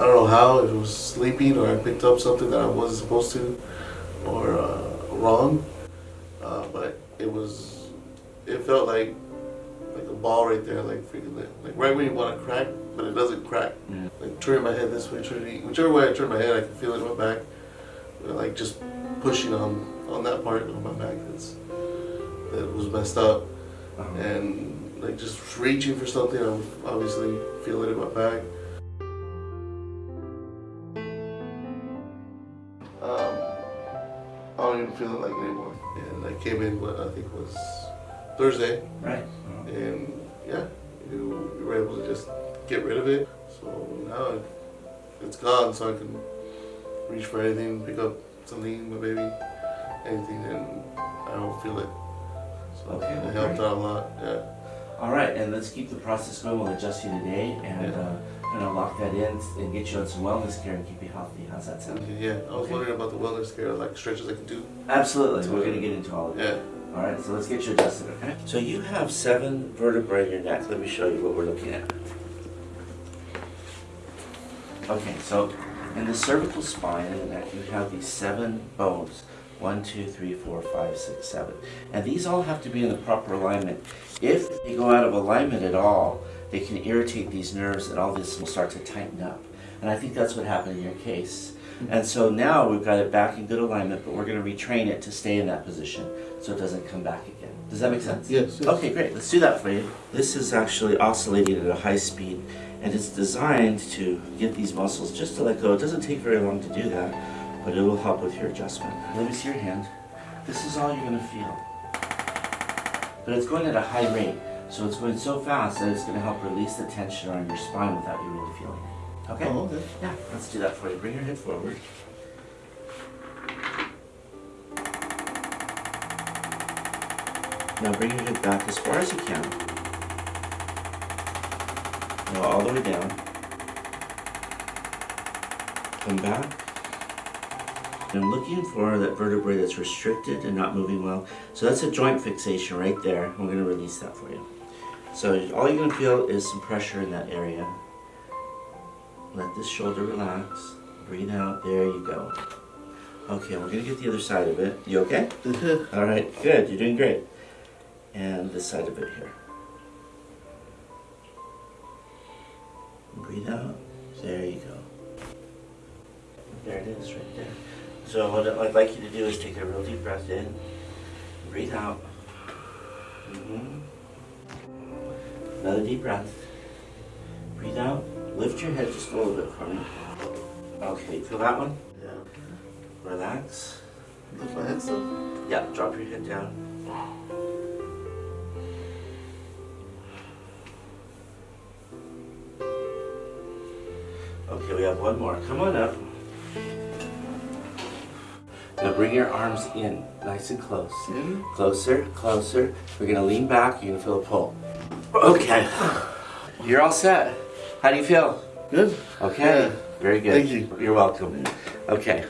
know how, if it was sleeping or I picked up something that I wasn't supposed to or uh, wrong. Uh, but it was, it felt like like a ball right there, like freaking like, like right when you want to crack, but it doesn't crack. Yeah. Like turning my head this way, turning whichever way I turn my head, I can feel it in my back. Uh, Like just pushing on on that part of my back that's that was messed up, Uh-huh. and like just reaching for something, I would obviously feel it in my back. I don't even feel it like anymore. And I came in what I think was Thursday, Right. And yeah, you, you were able to just get rid of it. So now it, it's gone, so I can reach for anything, pick up something, my baby, anything, and I don't feel it. So Okay, well, it helped great. out a lot. Yeah. All right, and let's keep the process going. We'll adjust you today and Yeah. uh, kind of lock that in and get you on some wellness care and keep you healthy. How's that sound? Yeah, I was Okay. wondering about the wellness care, like stretches I can do. Absolutely. We're going to get into all of it. Yeah. All right, so let's get you adjusted, okay? So you have seven vertebrae in your neck. Let me show you what we're looking at. Okay, so in the cervical spine in the neck, you have these seven bones. One, two, three, four, five, six, seven. And these all have to be in the proper alignment. If they go out of alignment at all, they can irritate these nerves and all this will start to tighten up. And I think that's what happened in your case. Mm-hmm. And so now we've got it back in good alignment, but we're going to retrain it to stay in that position so it doesn't come back again. Does that make mm-hmm. sense? Yes. yes. Okay, great. Let's do that for you. This is actually oscillating at a high speed, and it's designed to get these muscles just to let go. It doesn't take very long to do that, but it will help with your adjustment. Let me see your hand. This is all you're going to feel. But it's going at a high rate, so it's going so fast that it's going to help release the tension on your spine without you really feeling it. Okay? Oh, okay. Yeah, let's do that for you. Bring your head forward. Now bring your head back as far as you can. Now all the way down. Come back. I'm looking for that vertebrae that's restricted and not moving well. So that's a joint fixation right there. We're going to release that for you. So all you're going to feel is some pressure in that area. Let this shoulder relax. Breathe out. There you go. Okay, we're going to get the other side of it. You okay? All right, good. You're doing great. And this side of it here. Breathe out. There you go. There it is, right there. So what I'd like you to do is take a real deep breath in. Breathe out. hmm Another deep breath. Breathe out. Lift your head just a little bit for me. Okay, feel that one? Yeah. Relax. Lift my head still. Yeah, drop your head down. Okay, we have one more. Come on up. Now bring your arms in, nice and close. In. Closer, closer. We're gonna lean back, you're gonna feel a pull. Okay. You're all set. How do you feel? Good. Okay, Yeah. very good. Thank you. You're welcome. Okay,